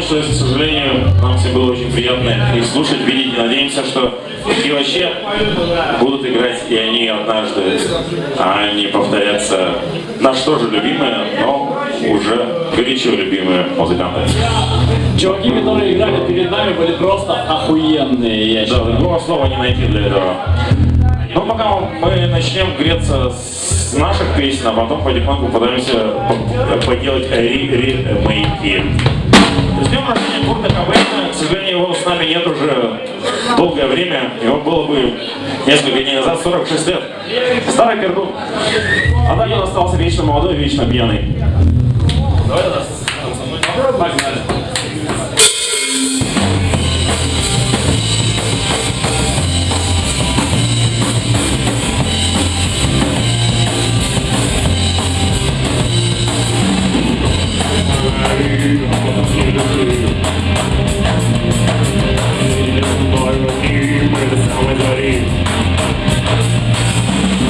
закончилось, к сожалению. Нам всем было очень приятно их слушать, видеть. Надеемся, что и вообще будут играть и они однажды, а не повторяться наши тоже любимые, но уже горячо любимые музыканты. Чуваки, которые играли перед нами, были просто охуенные, я Да, считаю. другого слова не найти для этого. Ну, пока мы начнем греться с наших песен, а потом потихоньку пытаемся по- поделать ремейки. С днем рождения Курта Кобейна, к сожалению, его с нами нет уже долгое время. Его было бы несколько дней назад, 46 лет. Старый пердун. А так он остался вечно молодой, вечно пьяный. Погнали.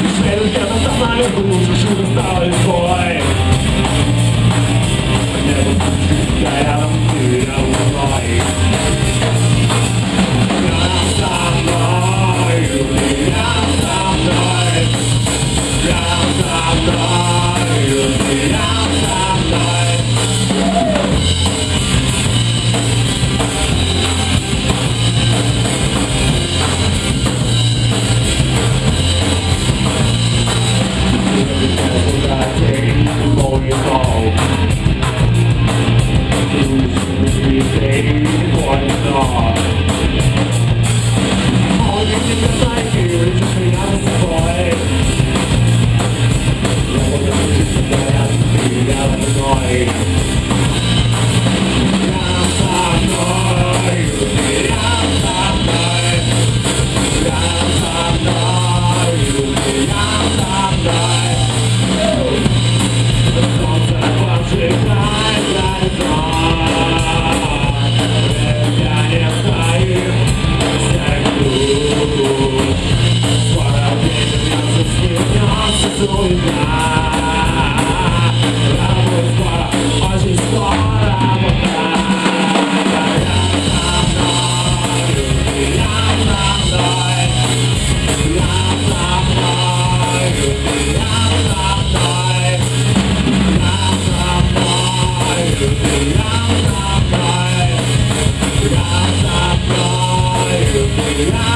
Israel, Canada, meine Hose, Schuhe, Baby, what's on? Yeah.